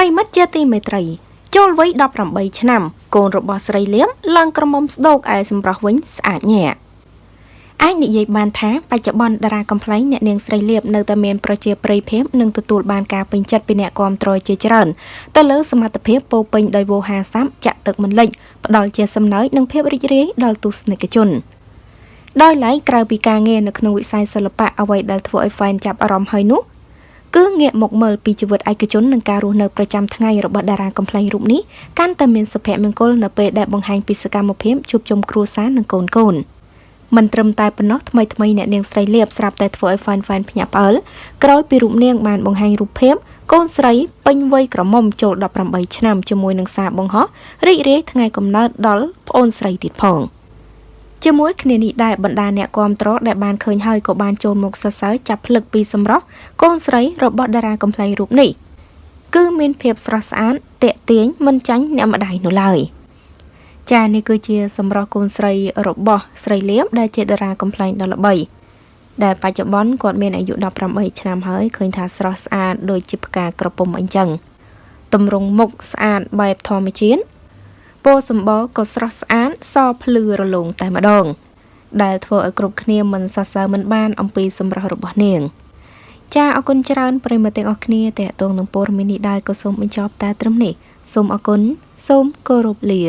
ប្រិមិត្តជាទីមេត្រី ចូលវ័យ18ឆ្នាំ កូនរបស់ស្រីលៀមឡើងក្រមុំស្ដោកឯសម្រស់វិញស្អាតញ៉ែអាចនិយាយបានថាបច្ចុប្បន្នតារាកំ pl ែងអ្នកនាងស្រីលៀបនៅតែមានប្រជាប្រិយភាពនិងទទួលបានការពេញចិត្តពីអ្នកគាំទ្រជាច្រើនទៅលើសមត្ថភាពពោពេញដោយវោហារស័ព្ទចាក់ទឹកមិនលិចផ្ដល់ជាសំណើចនិងភាពរីករាយដល់ទស្សនិកជនដោយឡែកក្រៅពីការងារនៅក្នុងវិស័យសិល្បៈអ្វីដែលធ្វើឲ្យ fan ចាប់អារម្មណ៍ហើយនោះ គឺងាកមកមើលពីជីវិតឯកជននិងការរស់នៅប្រចាំថ្ងៃរបស់តារាកំ pl ែងរូបនេះកាន់តែមានសុភមង្គលនៅពេលដែលបង្ហាញពីសកម្មភាពជួបជុំគ្រួសារនិងកូនកូនមិនត្រឹមតែប៉ុណ្ណោះថ្មីថ្មីអ្នកនាងស្រីលៀបស្រាប់តែធ្វើឲ្យ fan fan ភ្ញាក់ផ្អើលក្រោយពីរូបនាងបានបង្ហាញរូបភាពកូនស្រីពេញវ័យក្រមុំចូល18ឆ្នាំជាមួយនឹងសារបង្ហោះរីករាយថ្ងៃកំណើតដល់ប្អូនស្រីទៀតផង។ ជាមួយគ្នានេះដែរបណ្ដាអ្នកគាំទ្រដែលបានឃើញហើយក៏បានចូលមកសរសើរចាប់ភ្លឹកពីសម្រស់កូនស្រីរបស់តារាកំ pl ែងរូបនេះគឺមានភាពស្រស់ស្អាតតាក់ទាញមិនចាញ់អ្នកម្ដាយនោះឡើយចានេះគឺជាសម្រស់កូនស្រីរបស់ស្រីលៀមដែលជាតារាកំ pl ែងដ៏ល្បីដែលបច្ចុប្បន្នគាត់មានអាយុ18ឆ្នាំហើយឃើញថាស្រស់ស្អាតដូចជាផ្កាក្រពុំអញ្ចឹងតម្រង់មុខស្អាតបែបធម្មជាតិ ពណ៌សម្បកក៏ស្រស់ស្អាតសភ្លឺរលោងតែម្ដង ដែលធ្វើឲ្យគ្រប់គ្នាមិនសរសើរមិនបានអំពីសម្រស់របស់នាងចាអរគុណច្រើនប្រិយមិត្តទាំងអស់គ្នាតេតងនឹងព័ត៌មាននេះដែរក៏សូមបញ្ចប់តែត្រឹមនេះសូមអរគុណសូមគោរពលា